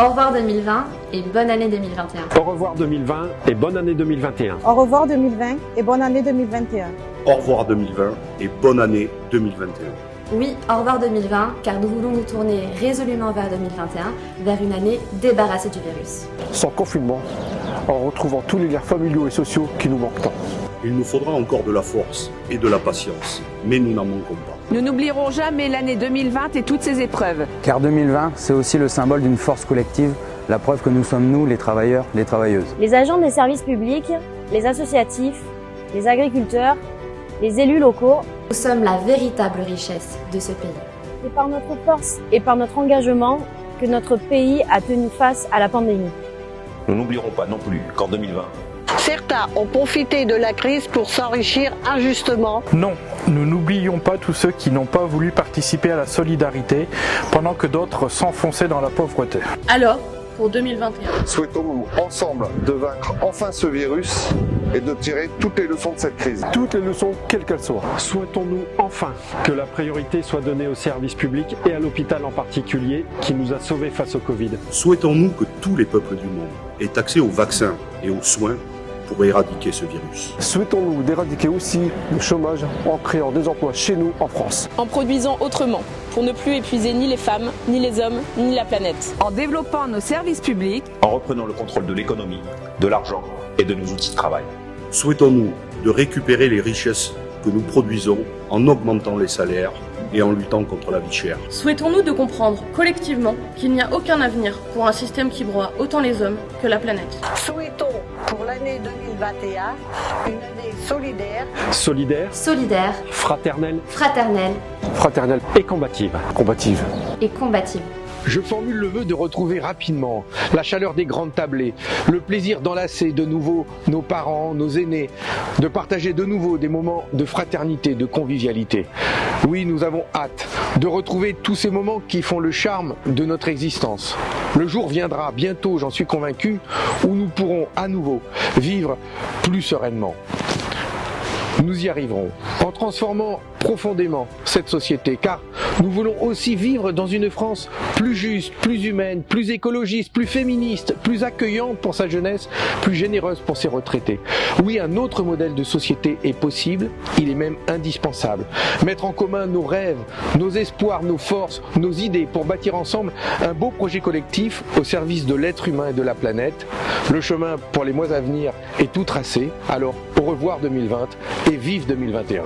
Au revoir 2020 et bonne année 2021. Au revoir 2020 et bonne année 2021. Au revoir 2020 et bonne année 2021. Au revoir 2020 et bonne année 2021. Oui, au revoir 2020, car nous voulons nous tourner résolument vers 2021, vers une année débarrassée du virus. Sans confinement, en retrouvant tous les liens familiaux et sociaux qui nous manquent tant. Il nous faudra encore de la force et de la patience, mais nous n'en manquons pas. Nous n'oublierons jamais l'année 2020 et toutes ses épreuves. Car 2020, c'est aussi le symbole d'une force collective, la preuve que nous sommes nous, les travailleurs, les travailleuses. Les agents des services publics, les associatifs, les agriculteurs, les élus locaux. Nous sommes la véritable richesse de ce pays. C'est par notre force et par notre engagement que notre pays a tenu face à la pandémie. Nous n'oublierons pas non plus qu'en 2020, Certains ont profité de la crise pour s'enrichir injustement. Non, nous n'oublions pas tous ceux qui n'ont pas voulu participer à la solidarité pendant que d'autres s'enfonçaient dans la pauvreté. Alors, pour 2021. Souhaitons-nous ensemble de vaincre enfin ce virus et de tirer toutes les leçons de cette crise. Toutes les leçons, quelles qu'elles soient. Souhaitons-nous enfin que la priorité soit donnée au service public et à l'hôpital en particulier qui nous a sauvés face au Covid. Souhaitons-nous que tous les peuples du monde aient accès aux vaccins et aux soins pour éradiquer ce virus. Souhaitons-nous d'éradiquer aussi le chômage en créant des emplois chez nous en France. En produisant autrement, pour ne plus épuiser ni les femmes, ni les hommes, ni la planète. En développant nos services publics. En reprenant le contrôle de l'économie, de l'argent et de nos outils de travail. Souhaitons-nous de récupérer les richesses que nous produisons en augmentant les salaires et en luttant contre la vie chère. Souhaitons-nous de comprendre collectivement qu'il n'y a aucun avenir pour un système qui broie autant les hommes que la planète. Souhaitons pour l'année 2021 une année solidaire. Solidaire. Solidaire. Fraternelle. Fraternelle. Fraternelle. Et combative. Combative. Et combative. Je formule le vœu de retrouver rapidement la chaleur des grandes tablées, le plaisir d'enlacer de nouveau nos parents, nos aînés, de partager de nouveau des moments de fraternité, de convivialité. Oui, nous avons hâte de retrouver tous ces moments qui font le charme de notre existence. Le jour viendra bientôt, j'en suis convaincu, où nous pourrons à nouveau vivre plus sereinement. Nous y arriverons en transformant profondément cette société car nous voulons aussi vivre dans une France plus juste, plus humaine, plus écologiste, plus féministe, plus accueillante pour sa jeunesse, plus généreuse pour ses retraités. Oui, un autre modèle de société est possible, il est même indispensable. Mettre en commun nos rêves, nos espoirs, nos forces, nos idées pour bâtir ensemble un beau projet collectif au service de l'être humain et de la planète. Le chemin pour les mois à venir est tout tracé, alors au revoir 2020 et vive 2021.